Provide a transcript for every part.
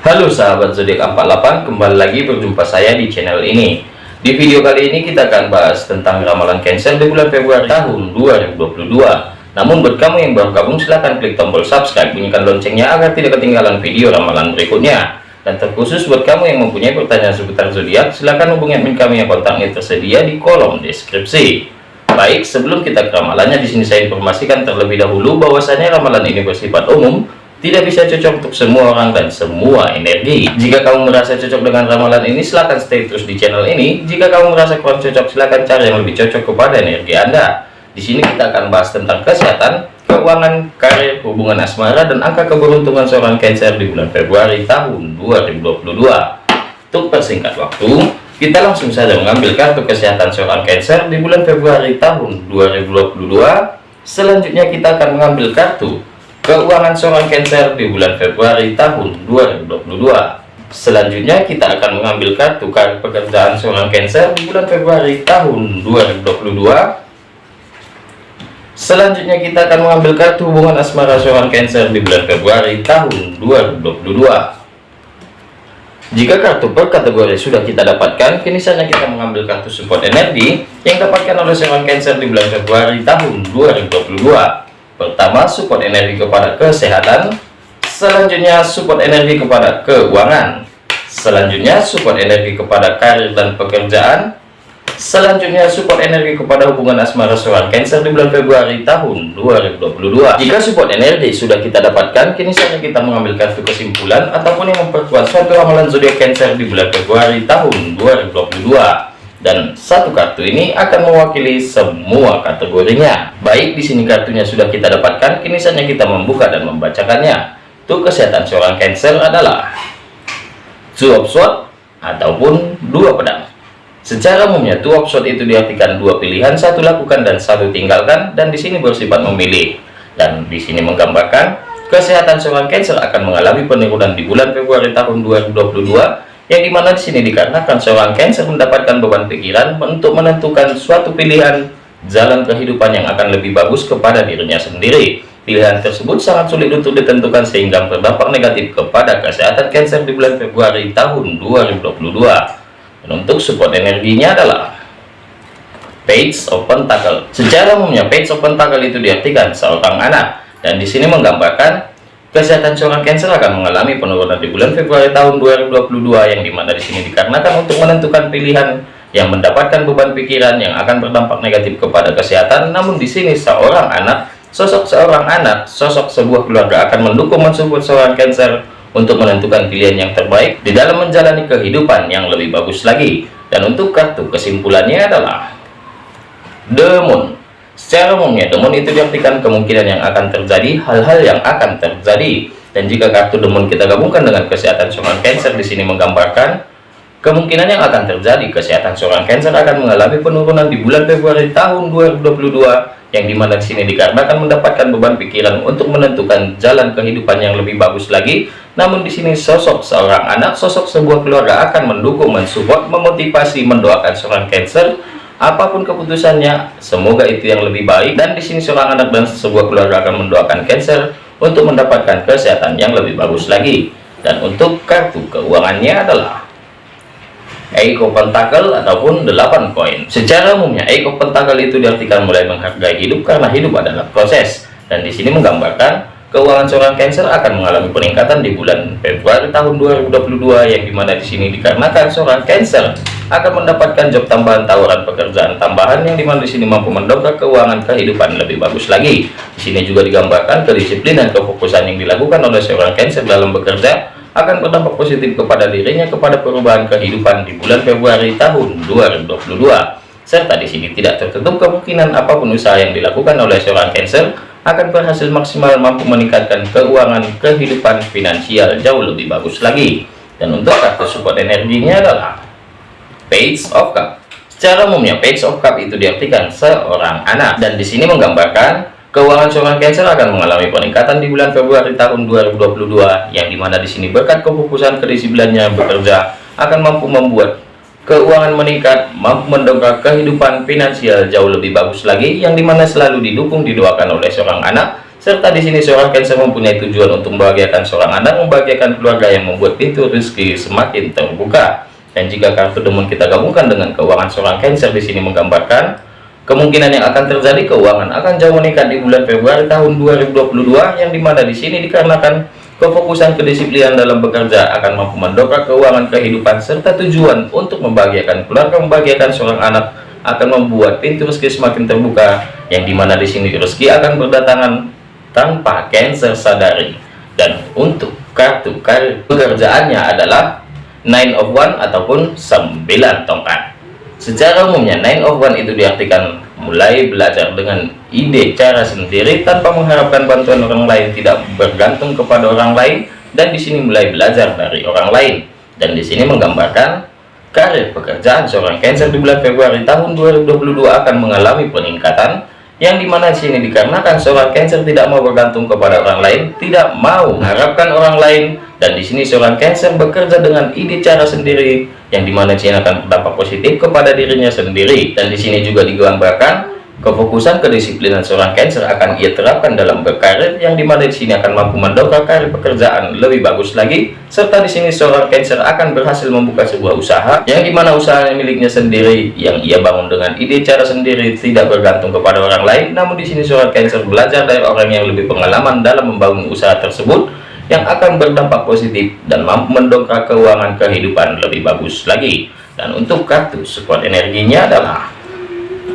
Halo sahabat zodiak 48 kembali lagi berjumpa saya di channel ini. Di video kali ini kita akan bahas tentang ramalan Cancer di bulan Februari tahun 2022 namun buat kamu yang baru gabung silahkan klik tombol subscribe bunyikan loncengnya agar tidak ketinggalan video ramalan berikutnya. Dan terkhusus buat kamu yang mempunyai pertanyaan seputar zodiak silahkan hubungi admin kami yang kontaknya tersedia di kolom deskripsi. Baik sebelum kita ke ramalannya di sini saya informasikan terlebih dahulu bahwasanya ramalan ini bersifat umum tidak bisa cocok untuk semua orang dan semua energi. Jika kamu merasa cocok dengan ramalan ini silahkan stay terus di channel ini. Jika kamu merasa kurang cocok silahkan cari yang lebih cocok kepada energi anda. Di sini kita akan bahas tentang kesehatan keuangan karir hubungan asmara dan angka keberuntungan seorang cancer di bulan Februari tahun 2022 untuk persingkat waktu kita langsung saja mengambil kartu kesehatan seorang cancer di bulan Februari tahun 2022 selanjutnya kita akan mengambil kartu keuangan seorang Cancer di bulan Februari tahun 2022 selanjutnya kita akan mengambil kartu kartu pekerjaan seorang Cancer di bulan Februari tahun 2022 selanjutnya kita akan mengambil kartu hubungan asmara seorang Cancer di bulan Februari tahun 2022 jika kartu per kategori sudah kita dapatkan, kini saatnya kita mengambil kartu support energi yang dapatkan oleh seorang Cancer di bulan Februari tahun 2022. Pertama, support energi kepada kesehatan. Selanjutnya, support energi kepada keuangan. Selanjutnya, support energi kepada karir dan pekerjaan. Selanjutnya, support energi kepada hubungan asmara seorang Cancer di bulan Februari tahun 2022. Jika support energi sudah kita dapatkan, kini saatnya kita mengambil kartu kesimpulan ataupun yang memperkuat suatu ramalan zodiak Cancer di bulan Februari tahun 2022 dan satu kartu ini akan mewakili semua kategorinya. Baik, di sini kartunya sudah kita dapatkan, kini saatnya kita membuka dan membacakannya. Untuk kesehatan seorang Cancer adalah two of ataupun dua pedang. Secara umumnya two of itu diartikan dua pilihan, satu lakukan dan satu tinggalkan, dan di sini bersifat memilih. Dan di sini menggambarkan kesehatan seorang Cancer akan mengalami penurunan di bulan Februari tahun 2022 yang di mana di sini dikarenakan seorang Cancer mendapatkan beban pikiran untuk menentukan suatu pilihan jalan kehidupan yang akan lebih bagus kepada dirinya sendiri. Pilihan tersebut sangat sulit untuk ditentukan sehingga berdampak negatif kepada kesehatan Cancer di bulan Februari tahun 2022. Dan untuk support energinya adalah Page of Pentacle. Secara umumnya Page of Pentacle itu diartikan seorang anak dan di sini menggambarkan Kesehatan seorang Cancer akan mengalami penurunan di bulan Februari tahun 2022 yang di mana di sini dikarenakan untuk menentukan pilihan yang mendapatkan beban pikiran yang akan berdampak negatif kepada kesehatan. Namun di sini seorang anak, sosok seorang anak, sosok sebuah keluarga akan mendukung mensupport seorang Cancer untuk menentukan pilihan yang terbaik di dalam menjalani kehidupan yang lebih bagus lagi. Dan untuk kartu kesimpulannya adalah The Moon Secara umumnya, demon itu diartikan kemungkinan yang akan terjadi, hal-hal yang akan terjadi. Dan jika kartu demon kita gabungkan dengan kesehatan seorang Cancer di sini menggambarkan kemungkinan yang akan terjadi. Kesehatan seorang Cancer akan mengalami penurunan di bulan Februari tahun 2022 yang di mana di sini dikarenakan mendapatkan beban pikiran untuk menentukan jalan kehidupan yang lebih bagus lagi. Namun di sini sosok seorang anak sosok sebuah keluarga akan mendukung mensupport memotivasi mendoakan seorang Cancer apa pun keputusannya semoga itu yang lebih baik. Dan di sini seorang anak dan sebuah keluarga akan mendoakan Cancer untuk mendapatkan kesehatan yang lebih bagus lagi. Dan untuk kartu keuangannya adalah Eiko Pentacle ataupun 8 koin. Secara umumnya Eiko Pentacle itu diartikan mulai menghargai hidup karena hidup adalah proses. Dan di sini menggambarkan keuangan seorang Cancer akan mengalami peningkatan di bulan Februari tahun 2022 yang di mana di sini dikarenakan seorang Cancer akan mendapatkan job tambahan tawaran pekerjaan tambahan yang di mana di sini mampu mendongkrak keuangan kehidupan lebih bagus lagi. Di sini juga digambarkan kedisiplinan kefokusan yang dilakukan oleh seorang Cancer dalam bekerja akan berdampak positif kepada dirinya kepada perubahan kehidupan di bulan Februari tahun 2022 serta di sini tidak tertutup kemungkinan apa pun usaha yang dilakukan oleh seorang Cancer akan berhasil maksimal mampu meningkatkan keuangan kehidupan finansial jauh lebih bagus lagi dan untuk kartu support energinya adalah page of cup. Secara umumnya page of cup itu diartikan seorang anak. Dan di sini menggambarkan keuangan seorang cancer akan mengalami peningkatan di bulan Februari tahun 2022 yang di mana di sini berkat kefokusan kedisiplinannya bekerja akan mampu membuat keuangan meningkat, mampu mendongkrak kehidupan finansial jauh lebih bagus lagi, yang di mana selalu didukung didoakan oleh seorang anak, serta di sini seorang Cancer mempunyai tujuan untuk membahagiakan seorang anak, membahagiakan keluarga yang membuat pintu rezeki semakin terbuka. Dan jika kartu demon kita gabungkan dengan keuangan seorang Cancer di sini menggambarkan kemungkinan yang akan terjadi keuangan akan jauh meningkat di bulan Februari tahun 2022 yang di mana di sini dikarenakan kefokusan kedisiplinan dalam bekerja akan mampu mendongkrak keuangan kehidupan serta tujuan untuk membahagiakan keluarga membahagiakan seorang anak akan membuat pintu rezeki semakin terbuka yang di mana di sini rezeki akan berdatangan tanpa Cancer sadari. Dan untuk kartu karir pekerjaannya adalah nine of one ataupun 9 tongkat. Secara umumnya nine of one itu diartikan mulai belajar dengan ide cara sendiri tanpa mengharapkan bantuan orang lain tidak bergantung kepada orang lain dan di sini mulai belajar dari orang lain. Dan di sini menggambarkan karir pekerjaan seorang Cancer di bulan Februari tahun 2022 akan mengalami peningkatan yang di mana sini? Dikarenakan seorang Cancer tidak mau bergantung kepada orang lain, tidak mau mengharapkan orang lain, dan di sini seorang Cancer bekerja dengan ide cara sendiri, yang di mana sini akan berdampak positif kepada dirinya sendiri, dan di sini juga digambarkan Kefokusan kedisiplinan seorang Cancer akan ia terapkan dalam berkarir yang di mana di sini akan mampu mendongkrak karir pekerjaan lebih bagus lagi serta di sini seorang Cancer akan berhasil membuka sebuah usaha yang di mana usaha miliknya sendiri yang ia bangun dengan ide cara sendiri tidak bergantung kepada orang lain. Namun di sini seorang Cancer belajar dari orang yang lebih pengalaman dalam membangun usaha tersebut yang akan berdampak positif dan mampu mendongkrak keuangan kehidupan lebih bagus lagi. Dan untuk kartu support energinya adalah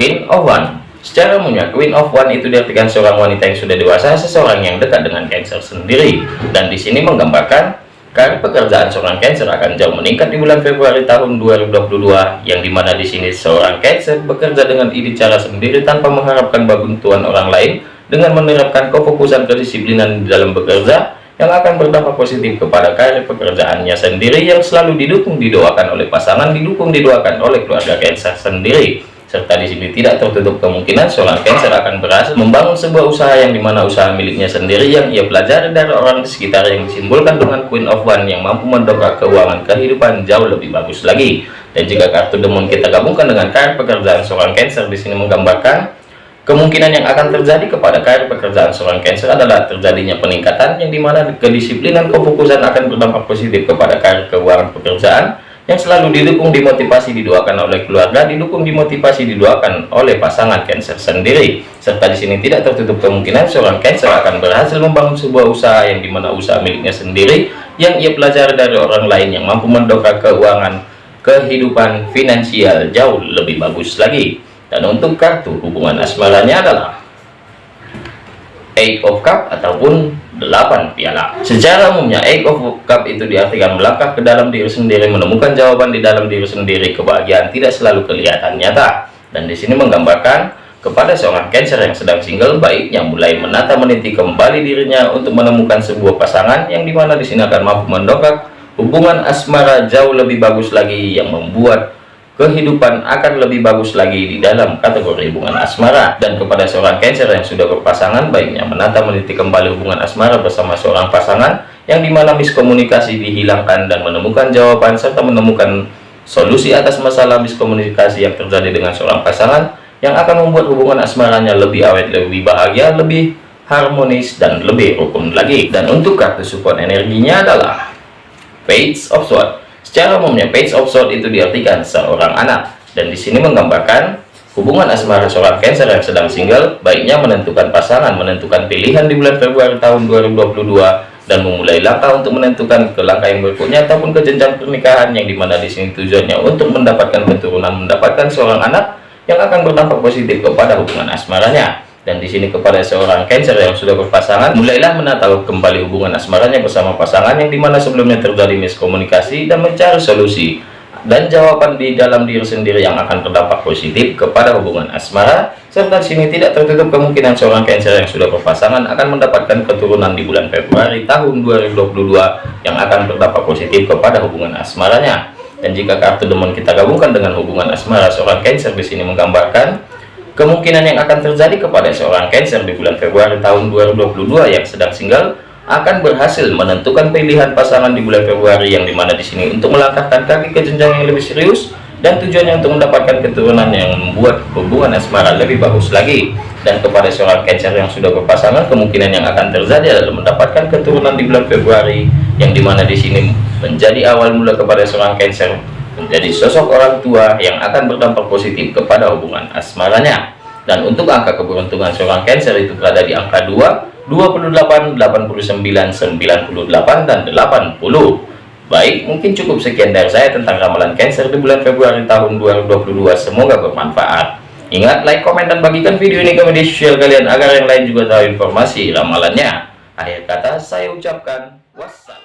King of One Secara umumnya, Queen of One itu diartikan seorang wanita yang sudah dewasa, seseorang yang dekat dengan Cancer sendiri. Dan di sini menggambarkan karir pekerjaan seorang Cancer akan jauh meningkat di bulan Februari tahun 2022, yang di mana di sini seorang Cancer bekerja dengan ide cara sendiri tanpa mengharapkan bantuan orang lain, dengan menerapkan kefokusan kedisiplinan di dalam bekerja, yang akan berdampak positif kepada karir pekerjaannya sendiri yang selalu didukung didoakan oleh pasangan didukung didoakan oleh keluarga Cancer sendiri serta di sini tidak tertutup kemungkinan seorang Cancer akan berhasil membangun sebuah usaha yang di mana usaha miliknya sendiri yang ia pelajari dari orang di sekitar yang disimbolkan dengan Queen of One yang mampu mendongkrak keuangan kehidupan jauh lebih bagus lagi. Dan jika kartu demon kita gabungkan dengan karir pekerjaan seorang Cancer di sini menggambarkan kemungkinan yang akan terjadi kepada karir pekerjaan seorang Cancer adalah terjadinya peningkatan yang di mana kedisiplinan kefokusan akan berdampak positif kepada karir keuangan pekerjaan yang selalu didukung dimotivasi didoakan oleh keluarga didukung dimotivasi didoakan oleh pasangan Cancer sendiri. Serta di sini tidak tertutup kemungkinan seorang Cancer akan berhasil membangun sebuah usaha yang di mana usaha miliknya sendiri yang ia pelajari dari orang lain yang mampu mendongkrak keuangan kehidupan finansial jauh lebih bagus lagi. Dan untuk kartu hubungan asmaranya adalah Eight of Cup ataupun 8 piala. Secara umumnya Eight of Cup itu diartikan melangkah ke dalam diri sendiri menemukan jawaban di dalam diri sendiri kebahagiaan tidak selalu kelihatan nyata. Dan di sini menggambarkan kepada seorang Cancer yang sedang single baiknya mulai menata meniti kembali dirinya untuk menemukan sebuah pasangan yang di mana di sini akan mampu mendongkrak hubungan asmara jauh lebih bagus lagi yang membuat kehidupan akan lebih bagus lagi di dalam kategori hubungan asmara. Dan kepada seorang Cancer yang sudah berpasangan baiknya menata meniti kembali hubungan asmara bersama seorang pasangan yang di mana miskomunikasi dihilangkan dan menemukan jawaban serta menemukan solusi atas masalah miskomunikasi yang terjadi dengan seorang pasangan yang akan membuat hubungan asmaranya lebih awet lebih bahagia lebih harmonis dan lebih rukun lagi. Dan untuk kartu support energinya adalah Page of Swords Secara umumnya page of sword itu diartikan seorang anak. Dan di sini menggambarkan hubungan asmara seorang Cancer yang sedang single baiknya menentukan pasangan, menentukan pilihan di bulan Februari tahun 2022 dan memulai langkah untuk menentukan ke langkah yang berikutnya ataupun ke jenjang pernikahan yang di mana di sini tujuannya untuk mendapatkan keturunan, mendapatkan seorang anak yang akan berdampak positif kepada hubungan asmaranya dan di sini kepada seorang Cancer yang sudah berpasangan mulailah menata kembali hubungan asmaranya bersama pasangan yang di mana sebelumnya terjadi miskomunikasi dan mencari solusi dan jawaban di dalam diri sendiri yang akan berdampak positif kepada hubungan asmara. Serta di sini tidak tertutup kemungkinan seorang Cancer yang sudah berpasangan akan mendapatkan keturunan di bulan Februari tahun 2022 yang akan berdampak positif kepada hubungan asmaranya. Dan jika kartu demon kita gabungkan dengan hubungan asmara seorang Cancer di sini menggambarkan Kemungkinan yang akan terjadi kepada seorang Cancer di bulan Februari tahun 2022 yang sedang single akan berhasil menentukan pilihan pasangan di bulan Februari yang di mana di sini untuk melangkahkan kaki ke jenjang yang lebih serius dan tujuannya untuk mendapatkan keturunan yang membuat hubungan asmara lebih bagus lagi. Dan kepada seorang Cancer yang sudah berpasangan kemungkinan yang akan terjadi adalah mendapatkan keturunan di bulan Februari yang di mana di sini menjadi awal mula kepada seorang Cancer menjadi sosok orang tua yang akan berdampak positif kepada hubungan asmaranya dan untuk angka keberuntungan seorang Cancer itu berada di angka 2 28 89 98 dan 80 Baik, mungkin cukup sekian dari saya tentang ramalan Cancer di bulan Februari tahun 2022. Semoga bermanfaat. Ingat, like, komen, dan bagikan video ini ke media sosial kalian agar yang lain juga tahu informasi ramalannya. Akhir kata, saya ucapkan wassalam.